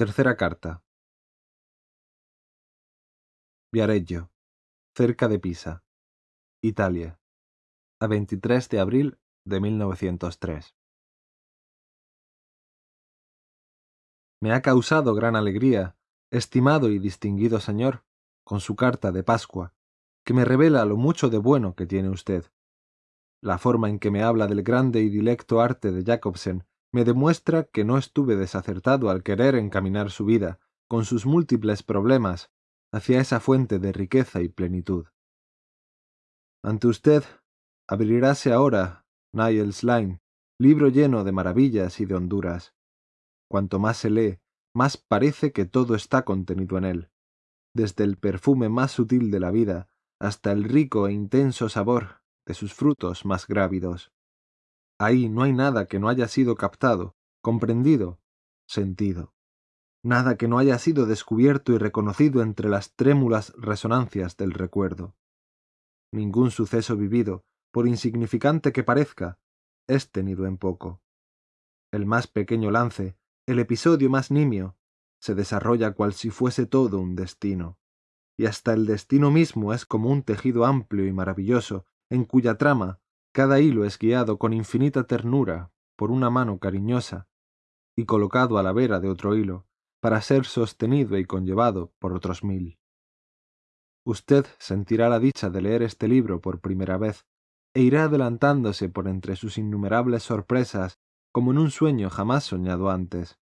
Tercera carta. Viareggio, cerca de Pisa, Italia, a 23 de abril de 1903. Me ha causado gran alegría, estimado y distinguido señor, con su carta de Pascua, que me revela lo mucho de bueno que tiene usted. La forma en que me habla del grande y dilecto arte de Jacobsen me demuestra que no estuve desacertado al querer encaminar su vida, con sus múltiples problemas, hacia esa fuente de riqueza y plenitud. Ante usted abriráse ahora Niles Line, libro lleno de maravillas y de honduras. Cuanto más se lee, más parece que todo está contenido en él, desde el perfume más sutil de la vida hasta el rico e intenso sabor de sus frutos más grávidos. Ahí no hay nada que no haya sido captado, comprendido, sentido. Nada que no haya sido descubierto y reconocido entre las trémulas resonancias del recuerdo. Ningún suceso vivido, por insignificante que parezca, es tenido en poco. El más pequeño lance, el episodio más nimio, se desarrolla cual si fuese todo un destino, y hasta el destino mismo es como un tejido amplio y maravilloso, en cuya trama cada hilo es guiado con infinita ternura por una mano cariñosa y colocado a la vera de otro hilo para ser sostenido y conllevado por otros mil. Usted sentirá la dicha de leer este libro por primera vez e irá adelantándose por entre sus innumerables sorpresas como en un sueño jamás soñado antes.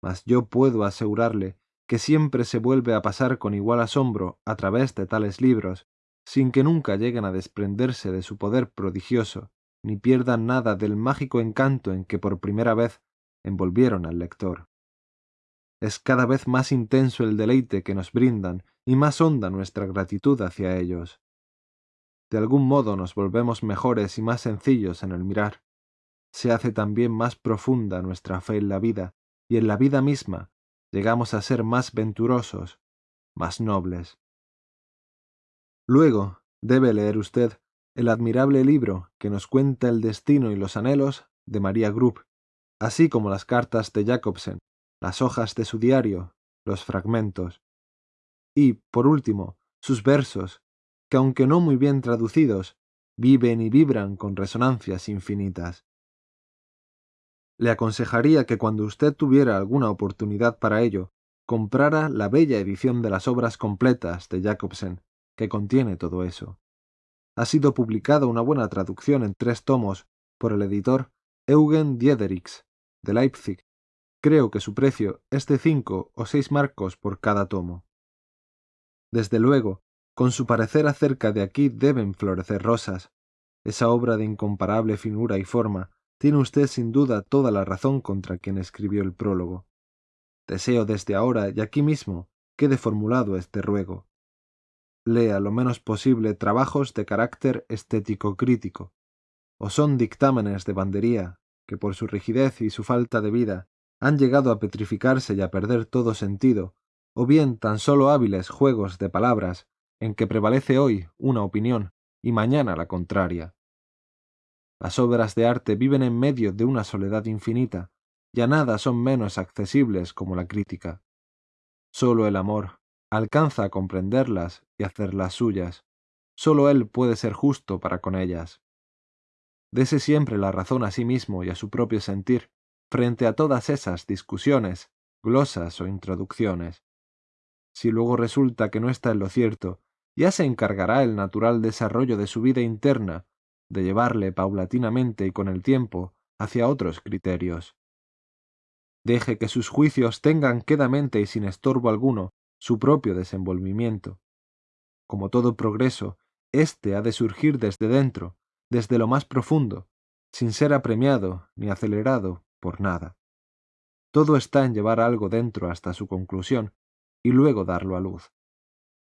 Mas yo puedo asegurarle que siempre se vuelve a pasar con igual asombro a través de tales libros sin que nunca lleguen a desprenderse de su poder prodigioso, ni pierdan nada del mágico encanto en que por primera vez envolvieron al lector. Es cada vez más intenso el deleite que nos brindan y más honda nuestra gratitud hacia ellos. De algún modo nos volvemos mejores y más sencillos en el mirar. Se hace también más profunda nuestra fe en la vida, y en la vida misma llegamos a ser más venturosos, más nobles. Luego, debe leer usted el admirable libro que nos cuenta el destino y los anhelos de María Grupp, así como las cartas de Jacobsen, las hojas de su diario, los fragmentos. Y, por último, sus versos, que aunque no muy bien traducidos, viven y vibran con resonancias infinitas. Le aconsejaría que cuando usted tuviera alguna oportunidad para ello, comprara la bella edición de las obras completas de Jacobsen, que contiene todo eso. Ha sido publicada una buena traducción en tres tomos por el editor Eugen Diederix, de Leipzig. Creo que su precio es de cinco o seis marcos por cada tomo. Desde luego, con su parecer acerca de aquí deben florecer rosas. Esa obra de incomparable finura y forma tiene usted sin duda toda la razón contra quien escribió el prólogo. Deseo desde ahora y aquí mismo quede formulado este ruego lea lo menos posible trabajos de carácter estético crítico, o son dictámenes de bandería que por su rigidez y su falta de vida han llegado a petrificarse y a perder todo sentido, o bien tan solo hábiles juegos de palabras en que prevalece hoy una opinión y mañana la contraria. Las obras de arte viven en medio de una soledad infinita, y a nada son menos accesibles como la crítica. Sólo el amor, alcanza a comprenderlas y hacerlas suyas. Sólo él puede ser justo para con ellas. Dese siempre la razón a sí mismo y a su propio sentir frente a todas esas discusiones, glosas o introducciones. Si luego resulta que no está en lo cierto, ya se encargará el natural desarrollo de su vida interna de llevarle paulatinamente y con el tiempo hacia otros criterios. Deje que sus juicios tengan quedamente y sin estorbo alguno su propio desenvolvimiento. Como todo progreso, éste ha de surgir desde dentro, desde lo más profundo, sin ser apremiado ni acelerado por nada. Todo está en llevar algo dentro hasta su conclusión y luego darlo a luz.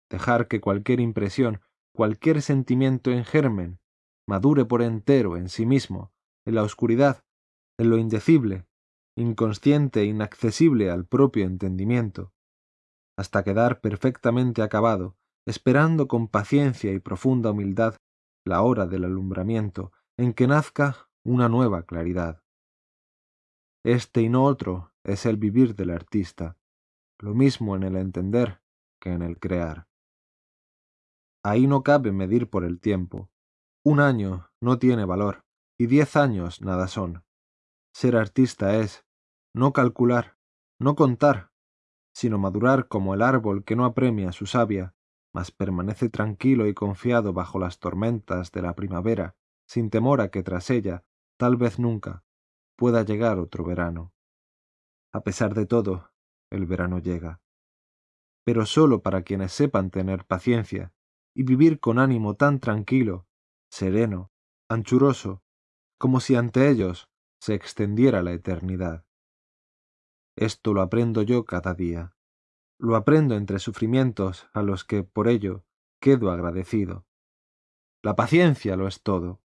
Dejar que cualquier impresión, cualquier sentimiento en germen, madure por entero en sí mismo, en la oscuridad, en lo indecible, inconsciente e inaccesible al propio entendimiento, hasta quedar perfectamente acabado, esperando con paciencia y profunda humildad la hora del alumbramiento en que nazca una nueva claridad. Este y no otro es el vivir del artista, lo mismo en el entender que en el crear. Ahí no cabe medir por el tiempo. Un año no tiene valor, y diez años nada son. Ser artista es no calcular, no contar, sino madurar como el árbol que no apremia su savia, mas permanece tranquilo y confiado bajo las tormentas de la primavera, sin temor a que tras ella, tal vez nunca, pueda llegar otro verano. A pesar de todo, el verano llega. Pero sólo para quienes sepan tener paciencia y vivir con ánimo tan tranquilo, sereno, anchuroso, como si ante ellos se extendiera la eternidad. Esto lo aprendo yo cada día. Lo aprendo entre sufrimientos a los que, por ello, quedo agradecido. La paciencia lo es todo.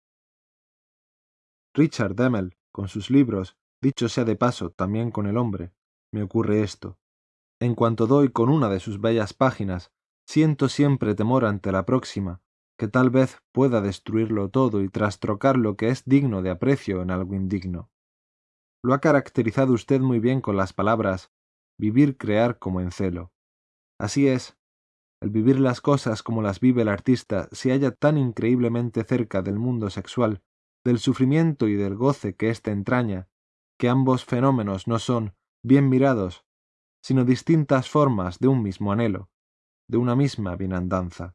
Richard Demel, con sus libros, dicho sea de paso también con el hombre, me ocurre esto. En cuanto doy con una de sus bellas páginas, siento siempre temor ante la próxima, que tal vez pueda destruirlo todo y trastrocar lo que es digno de aprecio en algo indigno. Lo ha caracterizado usted muy bien con las palabras vivir crear como en celo. Así es, el vivir las cosas como las vive el artista se halla tan increíblemente cerca del mundo sexual, del sufrimiento y del goce que éste entraña, que ambos fenómenos no son, bien mirados, sino distintas formas de un mismo anhelo, de una misma bienandanza.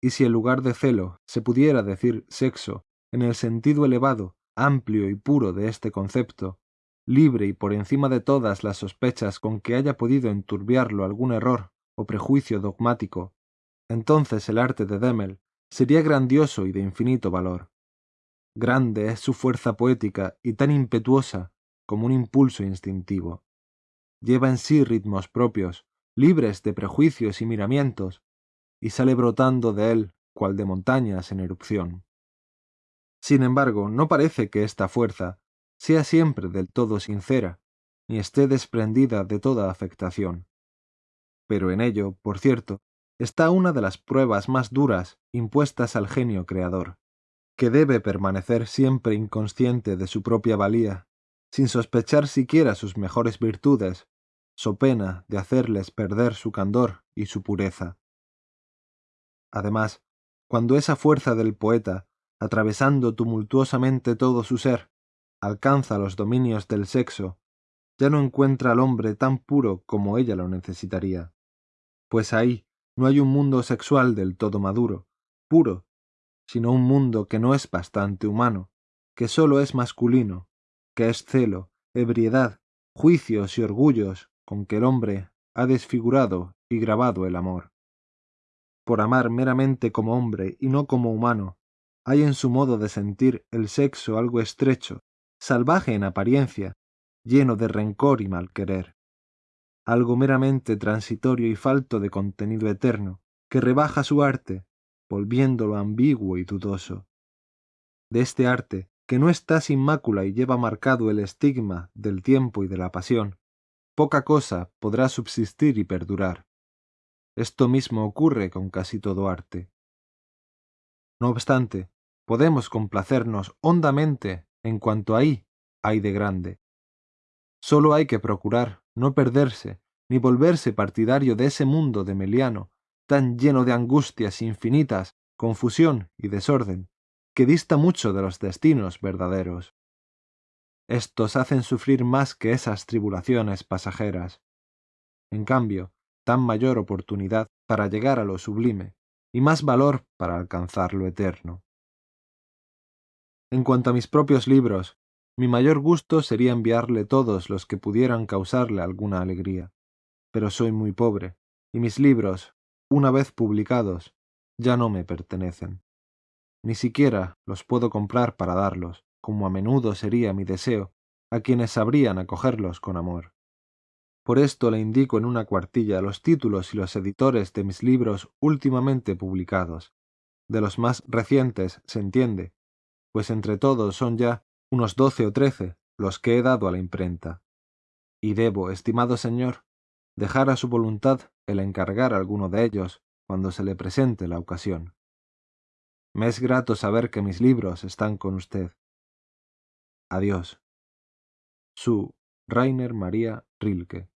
Y si en lugar de celo se pudiera decir sexo en el sentido elevado, amplio y puro de este concepto, libre y por encima de todas las sospechas con que haya podido enturbiarlo algún error o prejuicio dogmático, entonces el arte de Demel sería grandioso y de infinito valor. Grande es su fuerza poética y tan impetuosa como un impulso instintivo. Lleva en sí ritmos propios, libres de prejuicios y miramientos, y sale brotando de él cual de montañas en erupción. Sin embargo, no parece que esta fuerza sea siempre del todo sincera, ni esté desprendida de toda afectación. Pero en ello, por cierto, está una de las pruebas más duras impuestas al genio creador, que debe permanecer siempre inconsciente de su propia valía, sin sospechar siquiera sus mejores virtudes, so pena de hacerles perder su candor y su pureza. Además, cuando esa fuerza del poeta, atravesando tumultuosamente todo su ser, alcanza los dominios del sexo, ya no encuentra al hombre tan puro como ella lo necesitaría. Pues ahí no hay un mundo sexual del todo maduro, puro, sino un mundo que no es bastante humano, que sólo es masculino, que es celo, ebriedad, juicios y orgullos con que el hombre ha desfigurado y grabado el amor. Por amar meramente como hombre y no como humano, hay en su modo de sentir el sexo algo estrecho, salvaje en apariencia, lleno de rencor y mal querer. Algo meramente transitorio y falto de contenido eterno, que rebaja su arte, volviéndolo ambiguo y dudoso. De este arte, que no está sin mácula y lleva marcado el estigma del tiempo y de la pasión, poca cosa podrá subsistir y perdurar. Esto mismo ocurre con casi todo arte. No obstante, podemos complacernos hondamente en cuanto ahí hay de grande. Solo hay que procurar no perderse ni volverse partidario de ese mundo de Meliano, tan lleno de angustias infinitas, confusión y desorden, que dista mucho de los destinos verdaderos. Estos hacen sufrir más que esas tribulaciones pasajeras. En cambio, tan mayor oportunidad para llegar a lo sublime, y más valor para alcanzar lo eterno. En cuanto a mis propios libros, mi mayor gusto sería enviarle todos los que pudieran causarle alguna alegría. Pero soy muy pobre, y mis libros, una vez publicados, ya no me pertenecen. Ni siquiera los puedo comprar para darlos, como a menudo sería mi deseo, a quienes sabrían acogerlos con amor. Por esto le indico en una cuartilla los títulos y los editores de mis libros últimamente publicados. De los más recientes, se entiende, pues entre todos son ya unos doce o trece los que he dado a la imprenta. Y debo, estimado señor, dejar a su voluntad el encargar alguno de ellos cuando se le presente la ocasión. Me es grato saber que mis libros están con usted. Adiós. Su Rainer Maria Rilke.